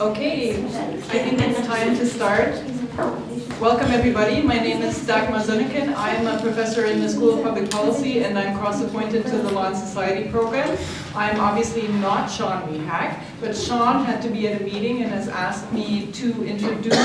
Okay, I think it's time to start. Welcome everybody, my name is Dagmar Soennecken. I'm a professor in the School of Public Policy and I'm cross-appointed to the Law and Society program. I'm obviously not Sean Rehaag, but Sean had to be at a meeting and has asked me to introduce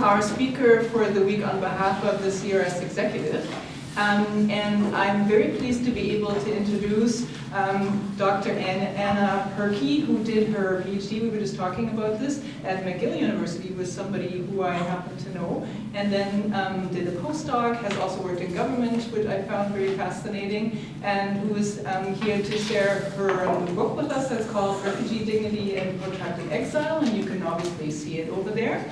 our speaker for the week on behalf of the CRS executive. Um, and I'm very pleased to be able to introduce um, Dr. Anna, Purkey, who did her PhD, we were just talking about this, at McGill University with somebody who I happen to know, and then um, did a postdoc, has also worked in government, which I found very fascinating, and who is um, here to share her um, book with us that's called Refugee Dignity and Protracted Exile, and you can obviously see it over there.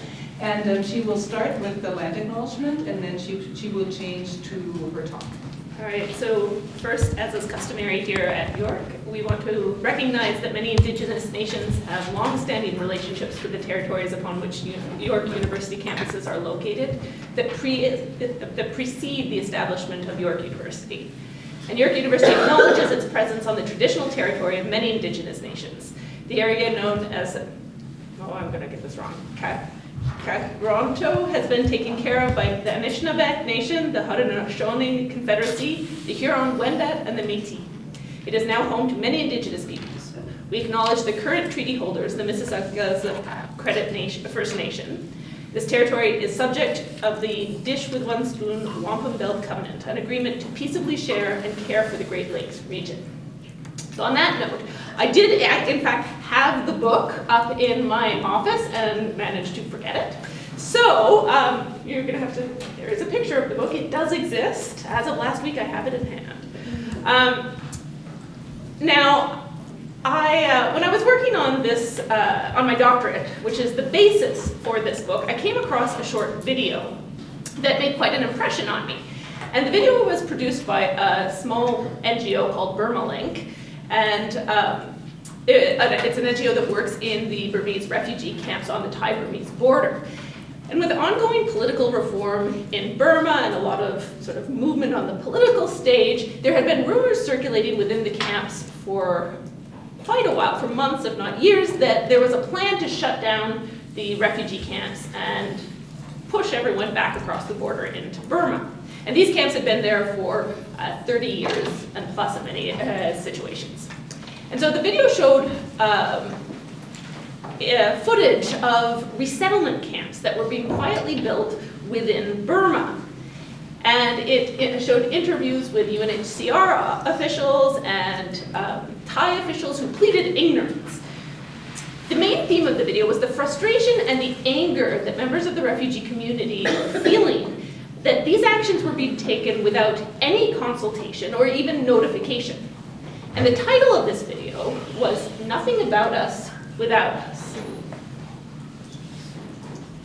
And um, she will start with the land acknowledgement, and then she, she will change to her talk. All right, so first, as is customary here at York, we want to recognize that many Indigenous nations have long-standing relationships with the territories upon which York University campuses are located that, pre that precede the establishment of York University. And York University acknowledges its presence on the traditional territory of many Indigenous nations. The area known as, oh, I'm gonna get this wrong, okay. Karonto has been taken care of by the Anishinaabe Nation, the Haudenosaunee Confederacy, the Huron-Wendat, and the Métis. It is now home to many Indigenous peoples. We acknowledge the current treaty holders, the Mississaugas Credit Nation, First Nation. This territory is subject of the Dish with One Spoon Wampum Belt Covenant, an agreement to peaceably share and care for the Great Lakes region. So on that note, I did, in fact, have the book up in my office and managed to forget it. So um, you're going to have to, there is a picture of the book. It does exist. As of last week, I have it in hand. Um, now, I, uh, when I was working on this, uh, on my doctorate, which is the basis for this book, I came across a short video that made quite an impression on me. And the video was produced by a small NGO called Burmalink, and um, it, it's an NGO that works in the Burmese refugee camps on the Thai-Burmese border. And with ongoing political reform in Burma and a lot of sort of movement on the political stage, there had been rumors circulating within the camps for quite a while, for months if not years, that there was a plan to shut down the refugee camps and push everyone back across the border into Burma. And these camps had been there for uh, 30 years and plus in many uh, situations. And so the video showed um, uh, footage of resettlement camps that were being quietly built within Burma. And it, it showed interviews with UNHCR officials and um, Thai officials who pleaded ignorance. The main theme of the video was the frustration and the anger that members of the refugee community were feeling that these actions were being taken without any consultation or even notification. And the title of this video was Nothing About Us Without Us.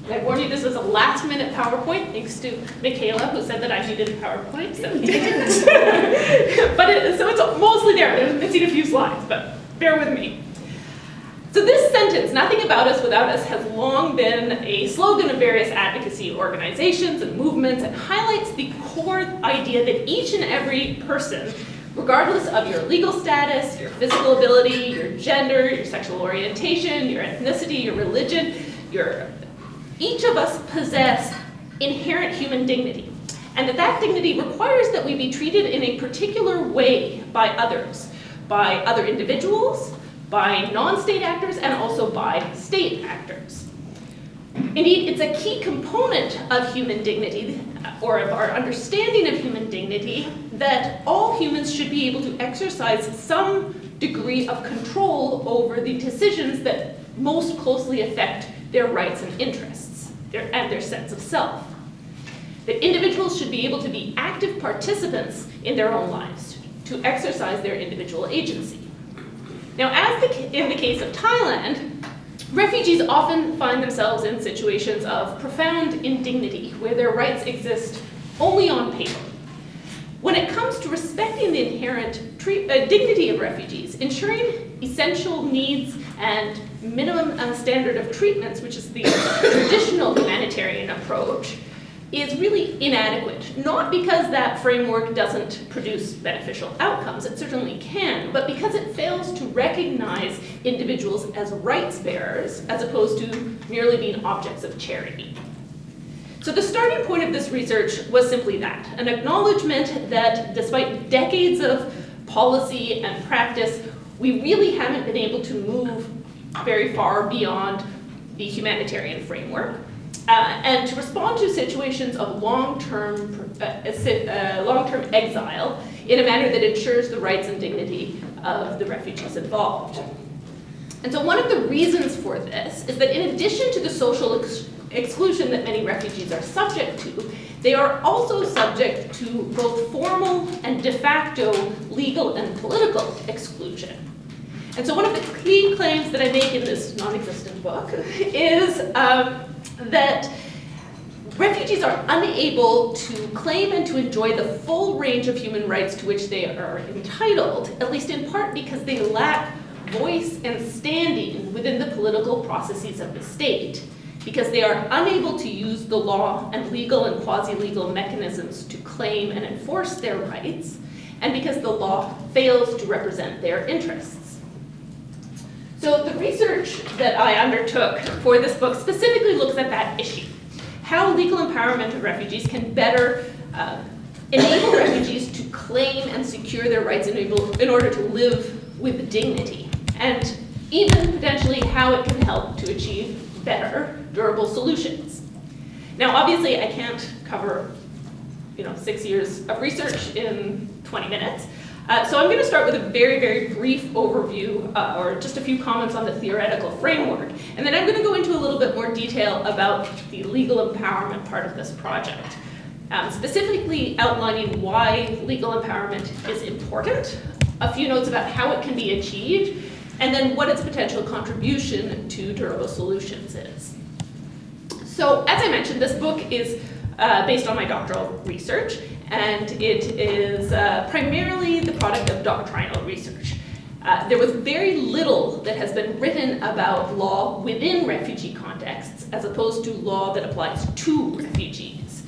I warn you, this was a last minute PowerPoint, thanks to Michaela, who said that I needed a PowerPoint, so I didn't. but it, so it's mostly there, there's missing a few slides, but bear with me. So this sentence, nothing about us without us, has long been a slogan of various advocacy organizations and movements and highlights the core idea that each and every person, regardless of your legal status, your physical ability, your gender, your sexual orientation, your ethnicity, your religion, your, each of us possess inherent human dignity. And that that dignity requires that we be treated in a particular way by others, by other individuals, by non-state actors and also by state actors. Indeed, it's a key component of human dignity, or of our understanding of human dignity, that all humans should be able to exercise some degree of control over the decisions that most closely affect their rights and interests, their, and their sense of self. That individuals should be able to be active participants in their own lives, to exercise their individual agency. Now, as the, in the case of Thailand, refugees often find themselves in situations of profound indignity, where their rights exist only on paper. When it comes to respecting the inherent uh, dignity of refugees, ensuring essential needs and minimum uh, standard of treatments, which is the traditional humanitarian approach, is really inadequate. Not because that framework doesn't produce beneficial outcomes, it certainly can, but because it fails to recognize individuals as rights bearers as opposed to merely being objects of charity. So the starting point of this research was simply that, an acknowledgement that despite decades of policy and practice, we really haven't been able to move very far beyond the humanitarian framework. Uh, and to respond to situations of long-term uh, uh, long-term exile in a manner that ensures the rights and dignity of the refugees involved. And so one of the reasons for this is that in addition to the social ex exclusion that many refugees are subject to, they are also subject to both formal and de facto legal and political exclusion. And so one of the key claims that I make in this non-existent book is um, that refugees are unable to claim and to enjoy the full range of human rights to which they are entitled, at least in part because they lack voice and standing within the political processes of the state, because they are unable to use the law and legal and quasi-legal mechanisms to claim and enforce their rights, and because the law fails to represent their interests. So the research that I undertook for this book specifically looks at that issue. How legal empowerment of refugees can better uh, enable refugees to claim and secure their rights in, able, in order to live with dignity. And even potentially how it can help to achieve better, durable solutions. Now, obviously, I can't cover you know, six years of research in 20 minutes, uh, so I'm going to start with a very, very brief overview, uh, or just a few comments on the theoretical framework. And then I'm going to go into a little bit more detail about the legal empowerment part of this project. Um, specifically outlining why legal empowerment is important, a few notes about how it can be achieved, and then what its potential contribution to durable solutions is. So as I mentioned, this book is uh, based on my doctoral research, and it is uh, primarily the product of doctrinal research. Uh, there was very little that has been written about law within refugee contexts as opposed to law that applies to refugees.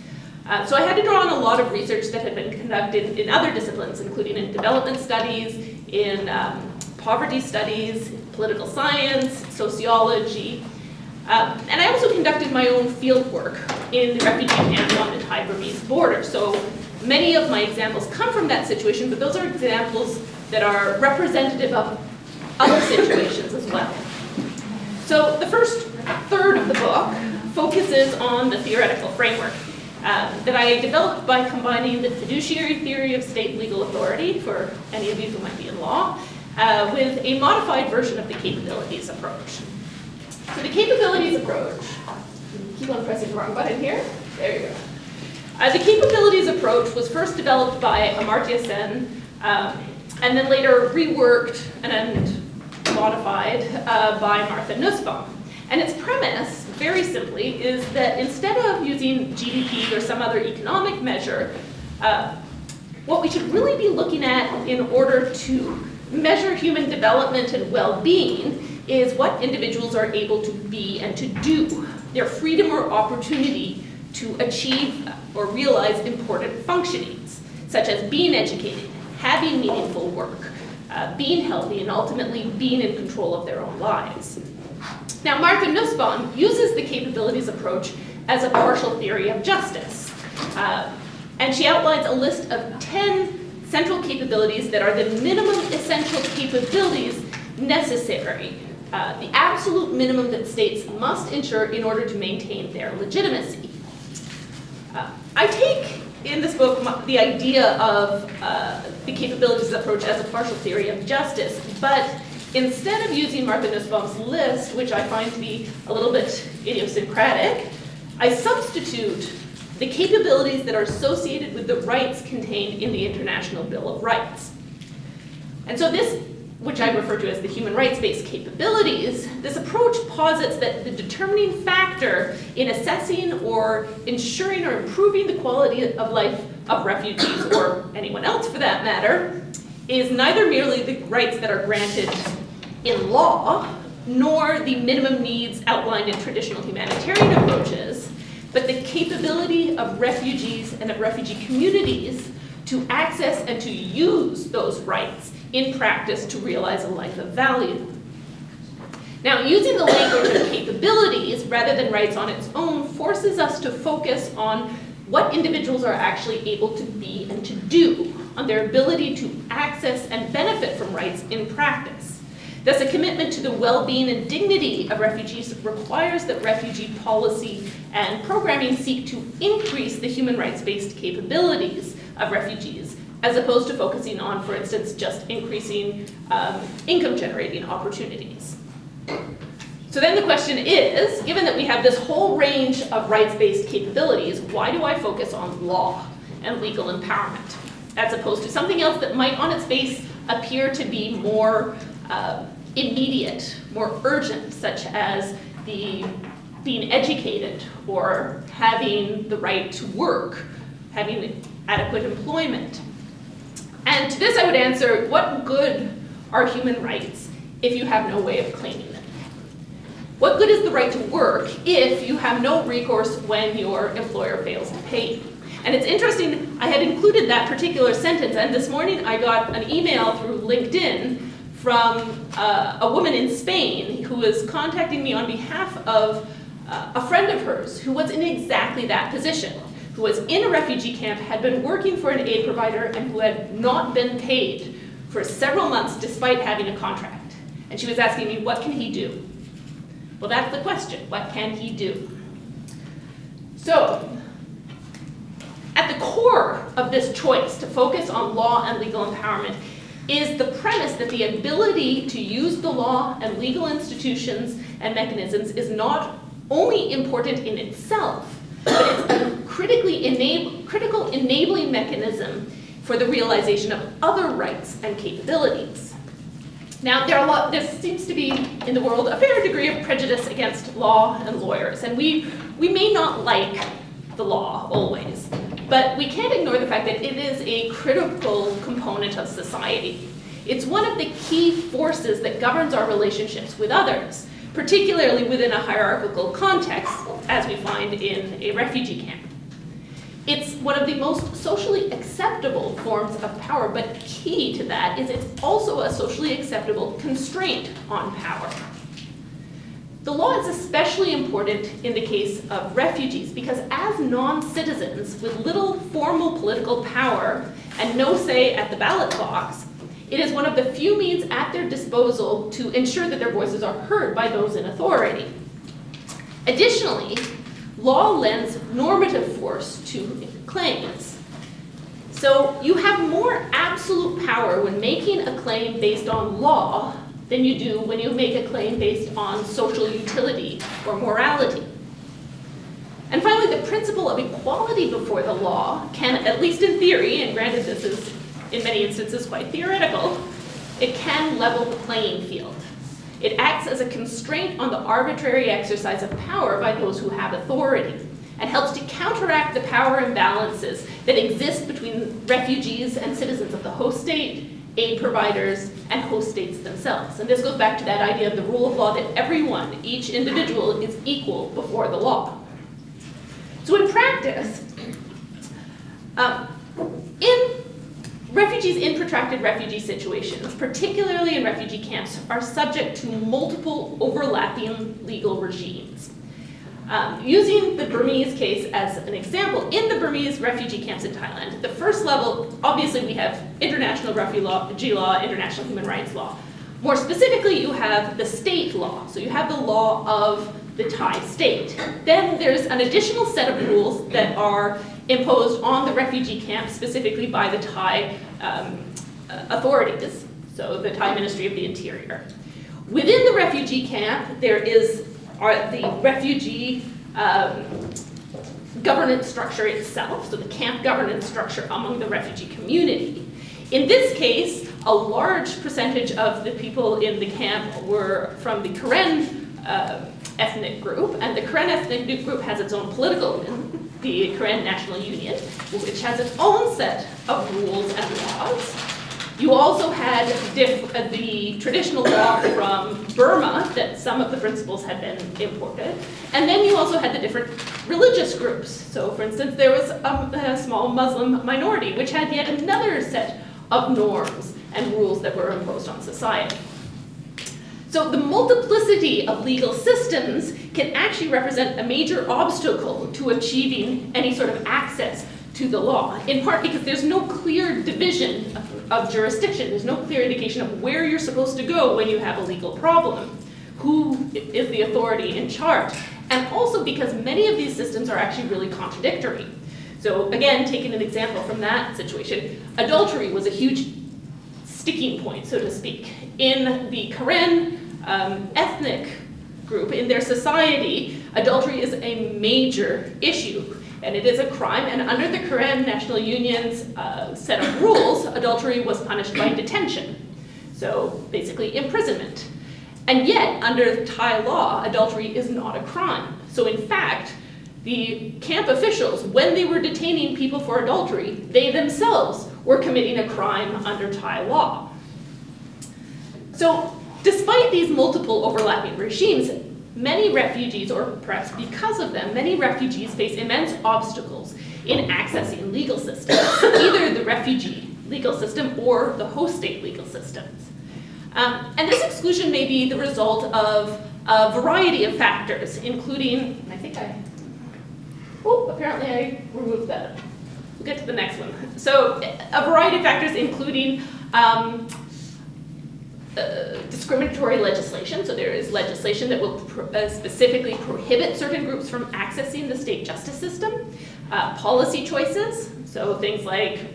Uh, so I had to draw on a lot of research that had been conducted in other disciplines, including in development studies, in um, poverty studies, political science, sociology, um, and I also conducted my own field work in the refugee camps on the Thai-Burmese border. So many of my examples come from that situation, but those are examples that are representative of other situations as well. So the first third of the book focuses on the theoretical framework um, that I developed by combining the fiduciary theory of state legal authority, for any of you who might be in law, uh, with a modified version of the capabilities approach. So the capabilities approach, keep on pressing the wrong button here, there you go. Uh, the capabilities approach was first developed by Amartya Sen, um, and then later reworked and modified uh, by Martha Nussbaum. And its premise, very simply, is that instead of using GDP or some other economic measure, uh, what we should really be looking at in order to measure human development and well-being is what individuals are able to be and to do, their freedom or opportunity to achieve or realize important functionings, such as being educated, having meaningful work, uh, being healthy, and ultimately being in control of their own lives. Now, Martha Nussbaum uses the capabilities approach as a partial theory of justice. Uh, and she outlines a list of 10 central capabilities that are the minimum essential capabilities necessary uh, the absolute minimum that states must ensure in order to maintain their legitimacy. Uh, I take in this book the idea of uh, the capabilities approach as a partial theory of justice, but instead of using Martha Nussbaum's list, which I find to be a little bit idiosyncratic, I substitute the capabilities that are associated with the rights contained in the International Bill of Rights. And so this which I refer to as the human rights-based capabilities, this approach posits that the determining factor in assessing or ensuring or improving the quality of life of refugees, or anyone else for that matter, is neither merely the rights that are granted in law, nor the minimum needs outlined in traditional humanitarian approaches, but the capability of refugees and of refugee communities to access and to use those rights in practice to realize a life of value. Now, using the language of capabilities rather than rights on its own forces us to focus on what individuals are actually able to be and to do, on their ability to access and benefit from rights in practice. Thus, a commitment to the well-being and dignity of refugees requires that refugee policy and programming seek to increase the human rights-based capabilities of refugees, as opposed to focusing on, for instance, just increasing um, income-generating opportunities. So then the question is, given that we have this whole range of rights-based capabilities, why do I focus on law and legal empowerment, as opposed to something else that might on its face appear to be more uh, immediate, more urgent, such as the being educated or having the right to work, having adequate employment. And to this I would answer, what good are human rights if you have no way of claiming them? What good is the right to work if you have no recourse when your employer fails to pay you? And it's interesting, I had included that particular sentence, and this morning I got an email through LinkedIn from uh, a woman in Spain who was contacting me on behalf of uh, a friend of hers who was in exactly that position, who was in a refugee camp, had been working for an aid provider, and who had not been paid for several months despite having a contract. And she was asking me, what can he do? Well, that's the question. What can he do? So, at the core of this choice to focus on law and legal empowerment is the premise that the ability to use the law and legal institutions and mechanisms is not only important in itself, but it's critically critical enabling mechanism for the realization of other rights and capabilities. Now, there lot, seems to be in the world a fair degree of prejudice against law and lawyers, and we, we may not like the law always, but we can't ignore the fact that it is a critical component of society. It's one of the key forces that governs our relationships with others, particularly within a hierarchical context, as we find in a refugee camp. It's one of the most socially acceptable forms of power, but key to that is it's also a socially acceptable constraint on power. The law is especially important in the case of refugees because as non-citizens with little formal political power and no say at the ballot box, it is one of the few means at their disposal to ensure that their voices are heard by those in authority. Additionally, law lends normative force to claims. So you have more absolute power when making a claim based on law than you do when you make a claim based on social utility or morality. And finally, the principle of equality before the law can, at least in theory, and granted this is in many instances quite theoretical, it can level the playing field. It acts as a constraint on the arbitrary exercise of power by those who have authority and helps to counteract the power imbalances that exist between refugees and citizens of the host state aid providers, and host states themselves. And this goes back to that idea of the rule of law that everyone, each individual, is equal before the law. So in practice, um, in refugees in protracted refugee situations, particularly in refugee camps, are subject to multiple overlapping legal regimes. Um, using the Burmese case as an example, in the Burmese refugee camps in Thailand, the first level, obviously we have international refugee law, international human rights law. More specifically, you have the state law. So you have the law of the Thai state. Then there's an additional set of rules that are imposed on the refugee camp, specifically by the Thai um, authorities, so the Thai Ministry of the Interior. Within the refugee camp, there is are the refugee um, governance structure itself, so the camp governance structure among the refugee community. In this case, a large percentage of the people in the camp were from the Karen uh, ethnic group, and the Karen ethnic group has its own political the Karen National Union, which has its own set of rules and laws. You also had uh, the traditional law from Burma that some of the principles had been imported. And then you also had the different religious groups. So, for instance, there was a, a small Muslim minority, which had yet another set of norms and rules that were imposed on society. So the multiplicity of legal systems can actually represent a major obstacle to achieving any sort of access to the law, in part because there's no clear division of, of jurisdiction. There's no clear indication of where you're supposed to go when you have a legal problem. Who is the authority in charge? And also because many of these systems are actually really contradictory. So again, taking an example from that situation, adultery was a huge sticking point, so to speak. In the Karen um, ethnic group, in their society, adultery is a major issue and it is a crime. And under the Karen National Union's uh, set of rules, adultery was punished by detention. So basically imprisonment. And yet, under Thai law, adultery is not a crime. So in fact, the camp officials, when they were detaining people for adultery, they themselves were committing a crime under Thai law. So despite these multiple overlapping regimes, Many refugees, or perhaps because of them, many refugees face immense obstacles in accessing legal systems, either the refugee legal system or the host state legal systems. Um, and this exclusion may be the result of a variety of factors, including, I think I, oh, apparently I removed that. We'll get to the next one. So a variety of factors, including um, uh, discriminatory legislation. So there is legislation that will pro uh, specifically prohibit certain groups from accessing the state justice system. Uh, policy choices, so things like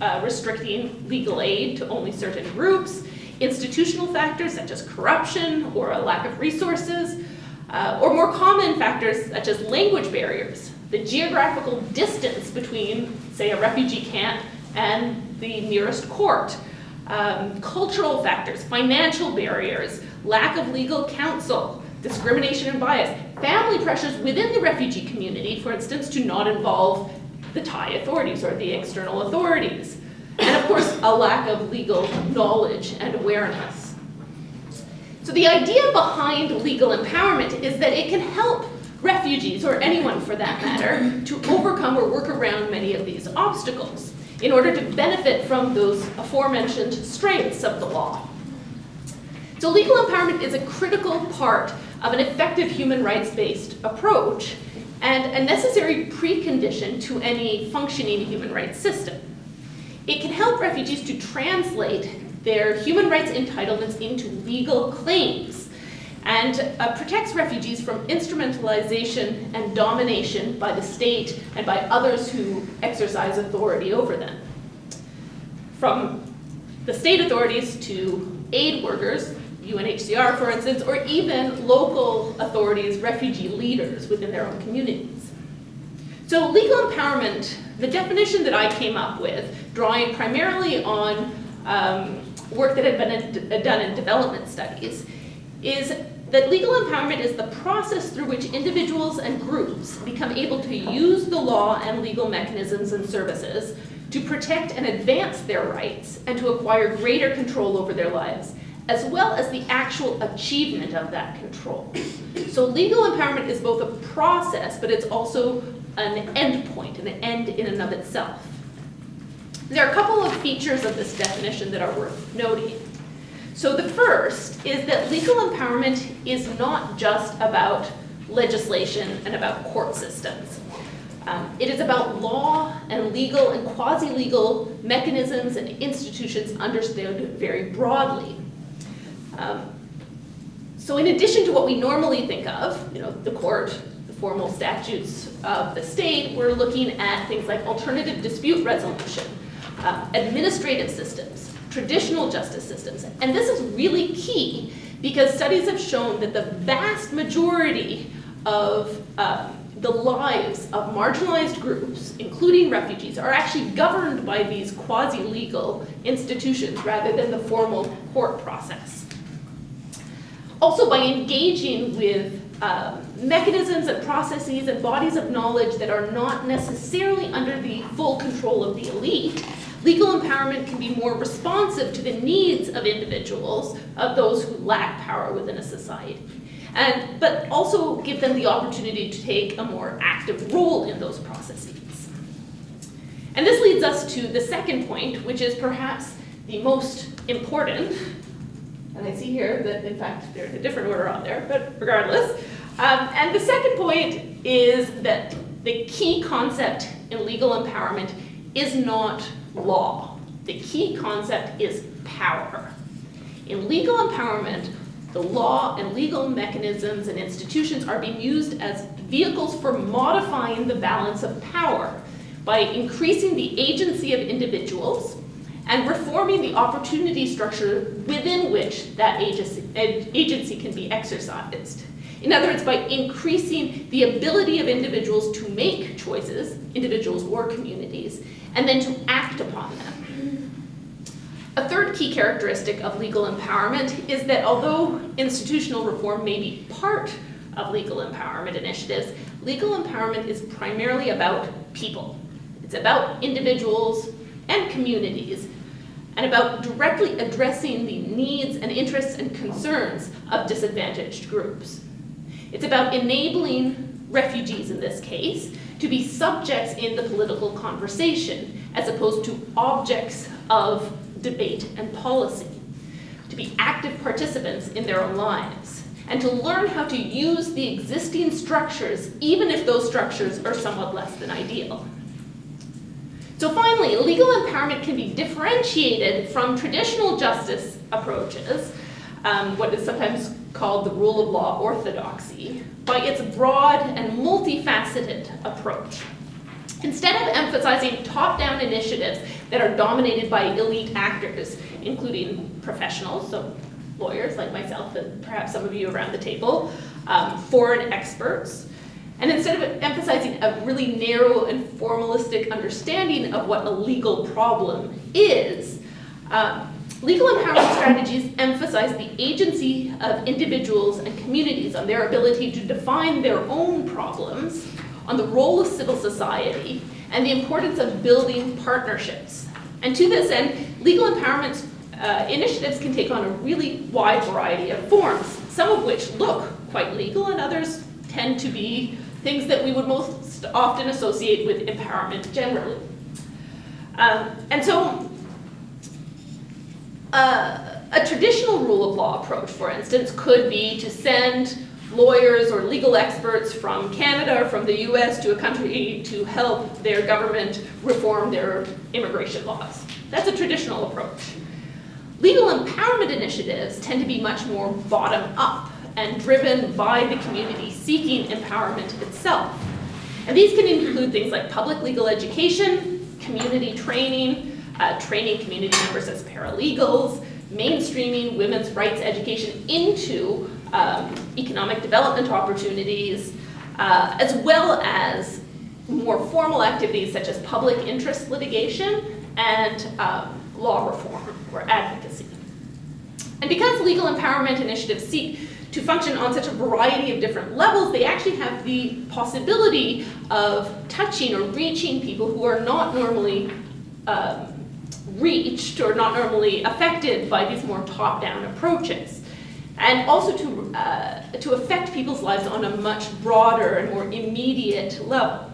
uh, restricting legal aid to only certain groups. Institutional factors such as corruption or a lack of resources. Uh, or more common factors such as language barriers. The geographical distance between, say, a refugee camp and the nearest court um, cultural factors, financial barriers, lack of legal counsel, discrimination and bias, family pressures within the refugee community, for instance, to not involve the Thai authorities or the external authorities, and of course, a lack of legal knowledge and awareness. So the idea behind legal empowerment is that it can help refugees, or anyone for that matter, to overcome or work around many of these obstacles in order to benefit from those aforementioned strengths of the law. So legal empowerment is a critical part of an effective human rights-based approach and a necessary precondition to any functioning human rights system. It can help refugees to translate their human rights entitlements into legal claims and uh, protects refugees from instrumentalization and domination by the state and by others who exercise authority over them. From the state authorities to aid workers, UNHCR for instance, or even local authorities, refugee leaders within their own communities. So legal empowerment, the definition that I came up with, drawing primarily on um, work that had been done in development studies, is that legal empowerment is the process through which individuals and groups become able to use the law and legal mechanisms and services to protect and advance their rights and to acquire greater control over their lives, as well as the actual achievement of that control. So legal empowerment is both a process, but it's also an end point, an end in and of itself. There are a couple of features of this definition that are worth noting. So the first is that legal empowerment is not just about legislation and about court systems. Um, it is about law and legal and quasi-legal mechanisms and institutions understood very broadly. Um, so in addition to what we normally think of, you know, the court, the formal statutes of the state, we're looking at things like alternative dispute resolution, uh, administrative systems, traditional justice systems. And this is really key because studies have shown that the vast majority of um, the lives of marginalized groups, including refugees, are actually governed by these quasi-legal institutions rather than the formal court process. Also, by engaging with um, mechanisms and processes and bodies of knowledge that are not necessarily under the full control of the elite, legal empowerment can be more responsive to the needs of individuals, of those who lack power within a society. And, but also give them the opportunity to take a more active role in those processes. And this leads us to the second point, which is perhaps the most important. And I see here that, in fact, there's a different order on there, but regardless. Um, and the second point is that the key concept in legal empowerment is not law. The key concept is power. In legal empowerment, the law and legal mechanisms and institutions are being used as vehicles for modifying the balance of power by increasing the agency of individuals and reforming the opportunity structure within which that agency, can be exercised. In other words, by increasing the ability of individuals to make choices, individuals or communities, and then to act upon them. A third key characteristic of legal empowerment is that although institutional reform may be part of legal empowerment initiatives, legal empowerment is primarily about people. It's about individuals and communities and about directly addressing the needs and interests and concerns of disadvantaged groups. It's about enabling refugees in this case to be subjects in the political conversation as opposed to objects of debate and policy, to be active participants in their own lives, and to learn how to use the existing structures even if those structures are somewhat less than ideal. So finally, legal empowerment can be differentiated from traditional justice approaches, um, what is sometimes called the rule of law orthodoxy, by its broad and multifaceted approach. Instead of emphasizing top-down initiatives that are dominated by elite actors, including professionals, so lawyers like myself and perhaps some of you around the table, um, foreign experts, and instead of emphasizing a really narrow and formalistic understanding of what a legal problem is, um, legal empowerment strategies emphasize the agency of individuals and communities on their ability to define their own problems, on the role of civil society, and the importance of building partnerships. And to this end, legal empowerment uh, initiatives can take on a really wide variety of forms, some of which look quite legal and others tend to be things that we would most often associate with empowerment generally. Um, and so a traditional rule of law approach, for instance, could be to send lawyers or legal experts from Canada or from the US to a country to help their government reform their immigration laws. That's a traditional approach. Legal empowerment initiatives tend to be much more bottom up and driven by the community seeking empowerment itself. And these can include things like public legal education, community training, uh, training community members as paralegals, mainstreaming women's rights education into um, economic development opportunities, uh, as well as more formal activities such as public interest litigation and um, law reform or advocacy. And because legal empowerment initiatives seek to function on such a variety of different levels, they actually have the possibility of touching or reaching people who are not normally um, reached or not normally affected by these more top-down approaches. And also to, uh, to affect people's lives on a much broader and more immediate level.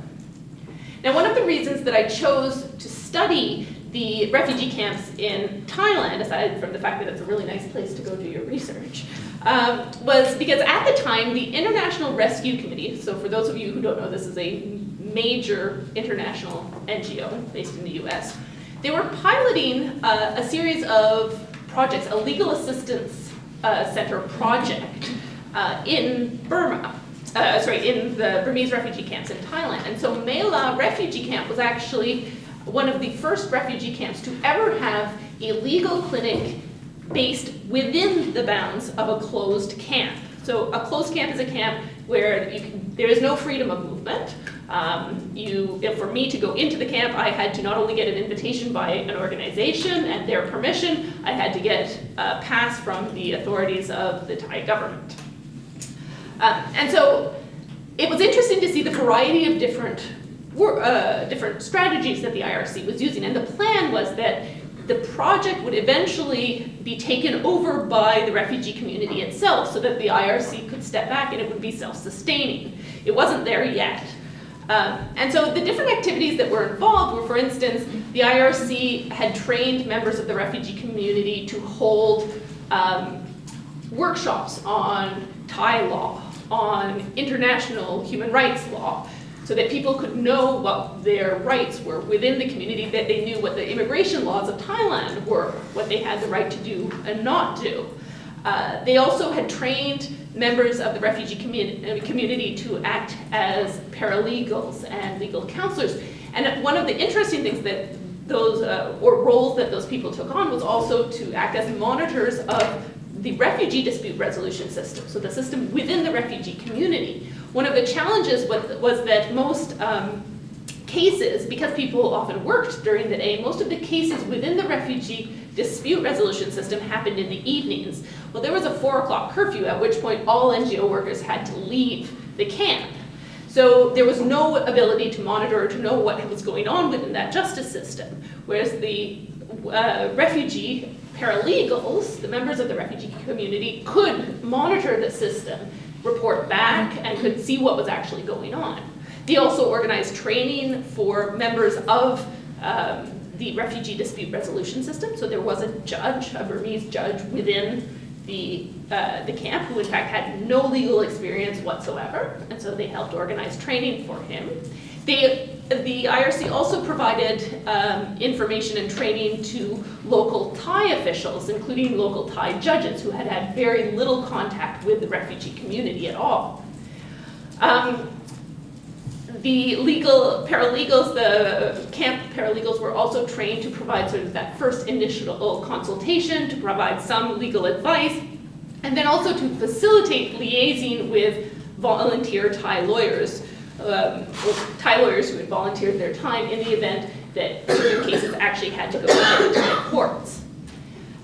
Now, one of the reasons that I chose to study the refugee camps in Thailand, aside from the fact that it's a really nice place to go do your research, um, was because at the time, the International Rescue Committee, so for those of you who don't know, this is a major international NGO based in the US, they were piloting uh, a series of projects, a legal assistance uh, center project uh, in Burma, uh, sorry, in the Burmese refugee camps in Thailand. And so Mae La refugee camp was actually one of the first refugee camps to ever have a legal clinic based within the bounds of a closed camp. So a closed camp is a camp where can, there is no freedom of movement. Um, you, for me to go into the camp, I had to not only get an invitation by an organization and their permission, I had to get a pass from the authorities of the Thai government. Um, and so it was interesting to see the variety of different uh, different strategies that the IRC was using. And the plan was that the project would eventually be taken over by the refugee community itself so that the IRC could step back and it would be self-sustaining. It wasn't there yet. Um, and so the different activities that were involved were, for instance, the IRC had trained members of the refugee community to hold um, workshops on Thai law, on international human rights law, so that people could know what their rights were within the community, that they knew what the immigration laws of Thailand were, what they had the right to do and not do. Uh, they also had trained members of the refugee commu- community to act as paralegals and legal counselors. And one of the interesting things that those, uh, or roles that those people took on was also to act as monitors of the refugee dispute resolution system, so the system within the refugee community. One of the challenges was, was that most um, cases, because people often worked during the day, most of the cases within the refugee dispute resolution system happened in the evenings. Well, there was a four o'clock curfew, at which point all NGO workers had to leave the camp. So there was no ability to monitor or to know what was going on within that justice system. Whereas the uh, refugee paralegals, the members of the refugee community, could monitor the system, report back, and could see what was actually going on. They also organized training for members of um, the refugee dispute resolution system. So there was a judge, a Burmese judge within the, uh, the camp who in fact had no legal experience whatsoever. And so they helped organize training for him. They, the IRC also provided um, information and training to local Thai officials, including local Thai judges who had had very little contact with the refugee community at all. Um, the legal paralegals, the camp paralegals were also trained to provide sort of that first initial consultation, to provide some legal advice, and then also to facilitate liaising with volunteer Thai lawyers, um, Thai lawyers who had volunteered their time in the event that certain cases actually had to go to the courts.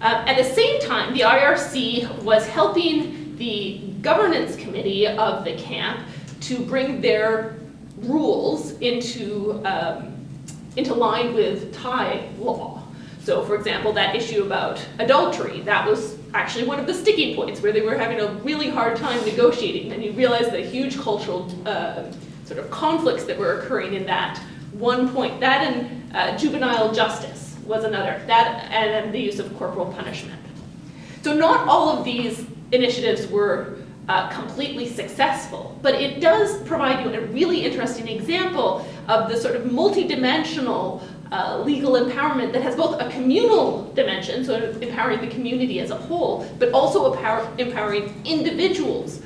Uh, at the same time, the IRC was helping the governance committee of the camp to bring their rules into, um, into line with Thai law. So for example, that issue about adultery, that was actually one of the sticking points where they were having a really hard time negotiating and you realize the huge cultural uh, sort of conflicts that were occurring in that one point. That and uh, juvenile justice was another, that and then the use of corporal punishment. So not all of these initiatives were uh, completely successful. But it does provide you a really interesting example of the sort of multidimensional uh, legal empowerment that has both a communal dimension, so empowering the community as a whole, but also empower, empowering individuals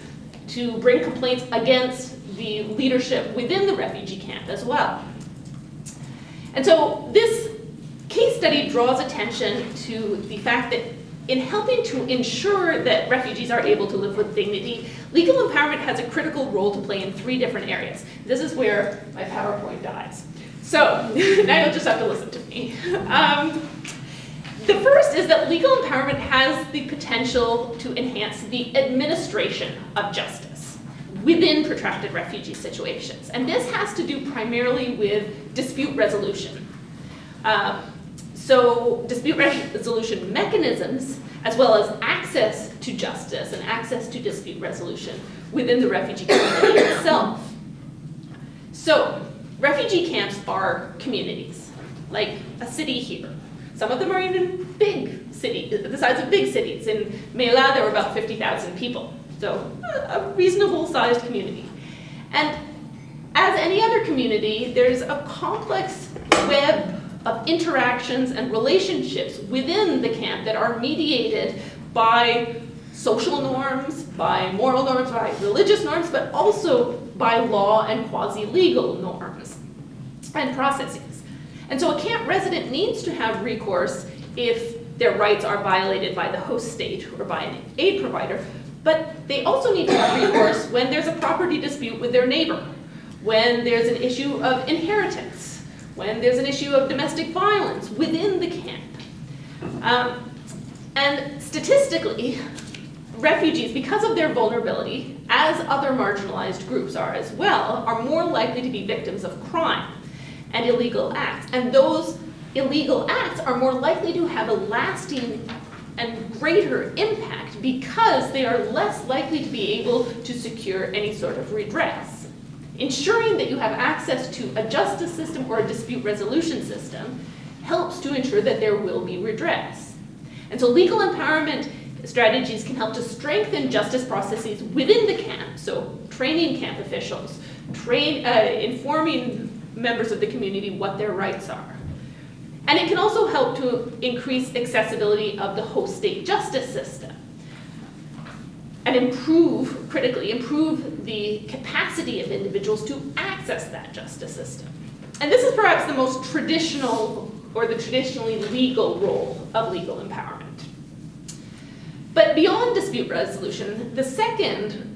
to bring complaints against the leadership within the refugee camp as well. And so this case study draws attention to the fact that in helping to ensure that refugees are able to live with dignity, legal empowerment has a critical role to play in three different areas. This is where my PowerPoint dies. So now you'll just have to listen to me. Um, the first is that legal empowerment has the potential to enhance the administration of justice within protracted refugee situations. And this has to do primarily with dispute resolution. Uh, so dispute resolution mechanisms, as well as access to justice and access to dispute resolution within the refugee community itself. So refugee camps are communities, like a city here. Some of them are even big cities, the size of big cities. In Mae La, there were about 50,000 people, so a reasonable sized community. And as any other community, there's a complex web of interactions and relationships within the camp that are mediated by social norms, by moral norms, by religious norms, but also by law and quasi-legal norms and processes. And so a camp resident needs to have recourse if their rights are violated by the host state or by an aid provider, but they also need to have recourse when there's a property dispute with their neighbor, when there's an issue of inheritance, when there's an issue of domestic violence within the camp. Um, and statistically, refugees, because of their vulnerability, as other marginalized groups are as well, are more likely to be victims of crime and illegal acts. And those illegal acts are more likely to have a lasting and greater impact because they are less likely to be able to secure any sort of redress. Ensuring that you have access to a justice system or a dispute resolution system helps to ensure that there will be redress. And so legal empowerment strategies can help to strengthen justice processes within the camp, so training camp officials, train, uh, informing members of the community what their rights are. And it can also help to increase accessibility of the host state justice system and improve, critically, improve the capacity of individuals to access that justice system. And this is perhaps the most traditional or the traditionally legal role of legal empowerment. But beyond dispute resolution, the second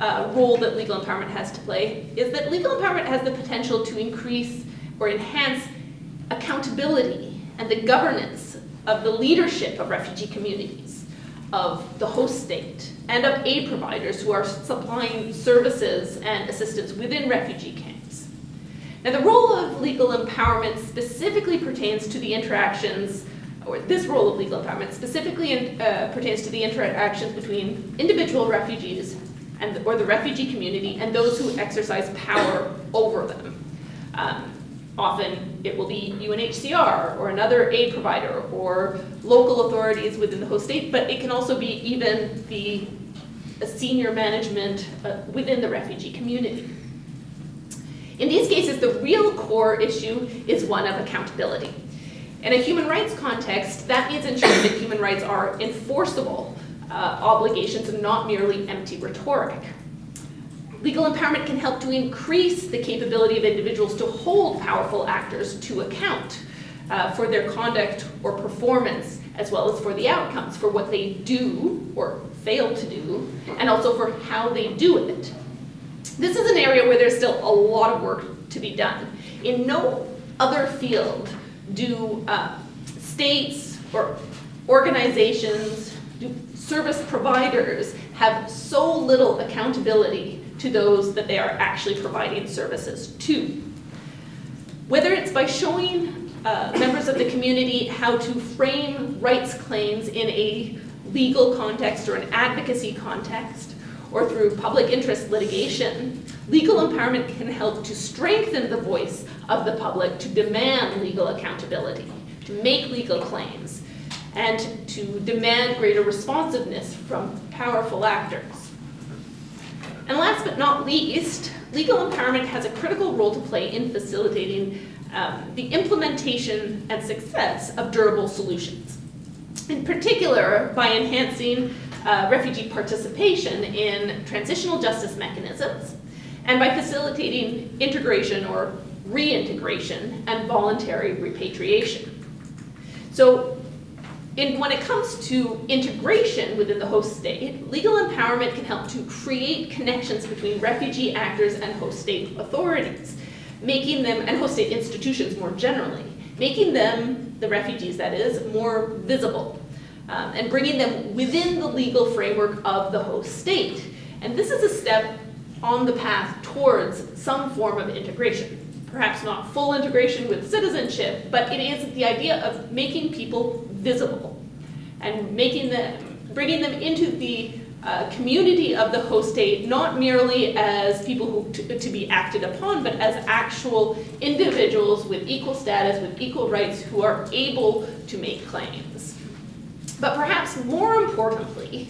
uh, role that legal empowerment has to play is that legal empowerment has the potential to increase or enhance accountability and the governance of the leadership of refugee communities, of the host state, and of aid providers who are supplying services and assistance within refugee camps. Now the role of legal empowerment specifically pertains to the interactions, or this role of legal empowerment specifically in, uh, pertains to the interactions between individual refugees and, or the refugee community and those who exercise power over them. Um, Often it will be UNHCR or another aid provider or local authorities within the host state, but it can also be even the senior management uh, within the refugee community. In these cases, the real core issue is one of accountability. In a human rights context, that means ensuring that human rights are enforceable uh, obligations and not merely empty rhetoric. Legal empowerment can help to increase the capability of individuals to hold powerful actors to account uh, for their conduct or performance, as well as for the outcomes, for what they do or fail to do, and also for how they do it. This is an area where there's still a lot of work to be done. In no other field do uh, states or organizations, do service providers have so little accountability to those that they are actually providing services to. Whether it's by showing uh, members of the community how to frame rights claims in a legal context or an advocacy context, or through public interest litigation, legal empowerment can help to strengthen the voice of the public to demand legal accountability, to make legal claims, and to demand greater responsiveness from powerful actors. And last but not least, legal empowerment has a critical role to play in facilitating um, the implementation and success of durable solutions. In particular, by enhancing uh, refugee participation in transitional justice mechanisms, and by facilitating integration or reintegration and voluntary repatriation. So in, when it comes to integration within the host state, legal empowerment can help to create connections between refugee actors and host state authorities, making them, and host state institutions more generally, making them, the refugees that is, more visible, um, and bringing them within the legal framework of the host state. And this is a step on the path towards some form of integration. Perhaps not full integration with citizenship, but it is the idea of making people visible and making them, bringing them into the uh, community of the host state, not merely as people who to, to, be acted upon, but as actual individuals with equal status, with equal rights, who are able to make claims. But perhaps more importantly,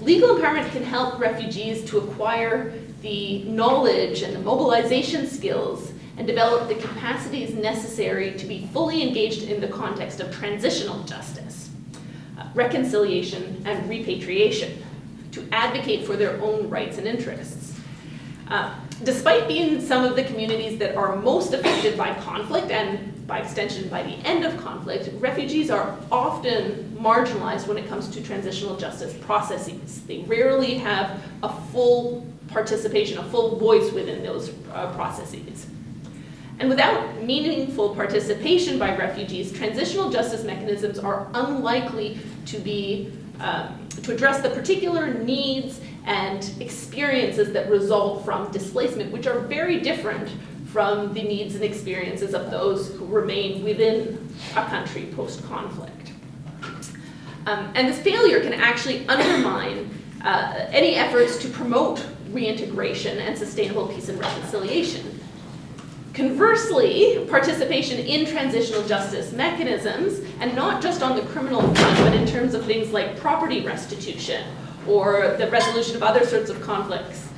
legal empowerment can help refugees to acquire the knowledge and the mobilization skills and develop the capacities necessary to be fully engaged in the context of transitional justice, reconciliation, and repatriation, to advocate for their own rights and interests. Uh, despite being some of the communities that are most affected by conflict and by extension by the end of conflict, refugees are often marginalized when it comes to transitional justice processes. They rarely have a full participation, a full voice within those uh, processes. And without meaningful participation by refugees, transitional justice mechanisms are unlikely to be um, to address the particular needs and experiences that result from displacement, which are very different from the needs and experiences of those who remain within a country post-conflict. Um, and this failure can actually undermine uh, any efforts to promote reintegration and sustainable peace and reconciliation. Conversely, participation in transitional justice mechanisms, and not just on the criminal front, but in terms of things like property restitution or the resolution of other sorts of conflicts,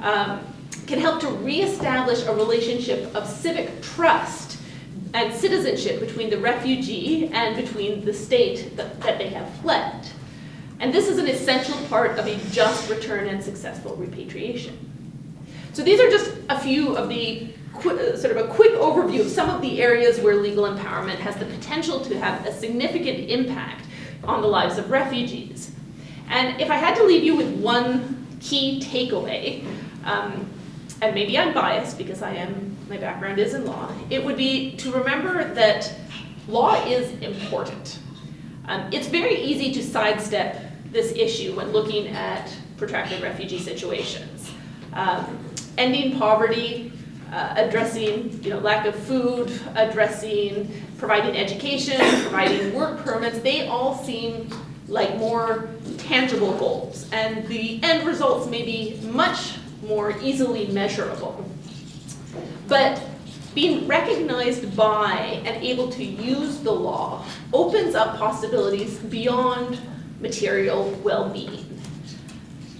um, can help to reestablish a relationship of civic trust and citizenship between the refugee and between the state that, that they have fled. And this is an essential part of a just return and successful repatriation. So these are just a few of the sort of a quick overview of some of the areas where legal empowerment has the potential to have a significant impact on the lives of refugees. And if I had to leave you with one key takeaway, um, and maybe I'm biased because I am, my background is in law, it would be to remember that law is important. Um, it's very easy to sidestep this issue when looking at protracted refugee situations. Um, ending poverty, uh, addressing you know, lack of food, addressing providing education, providing work permits, they all seem like more tangible goals. And the end results may be much more easily measurable. But being recognized by and able to use the law opens up possibilities beyond material well-being.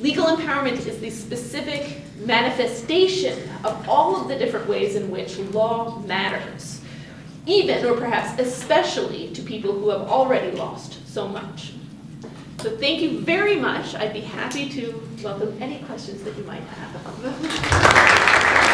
Legal empowerment is the specific manifestation of all of the different ways in which law matters, even or perhaps especially to people who have already lost so much. So thank you very much. I'd be happy to welcome any questions that you might have.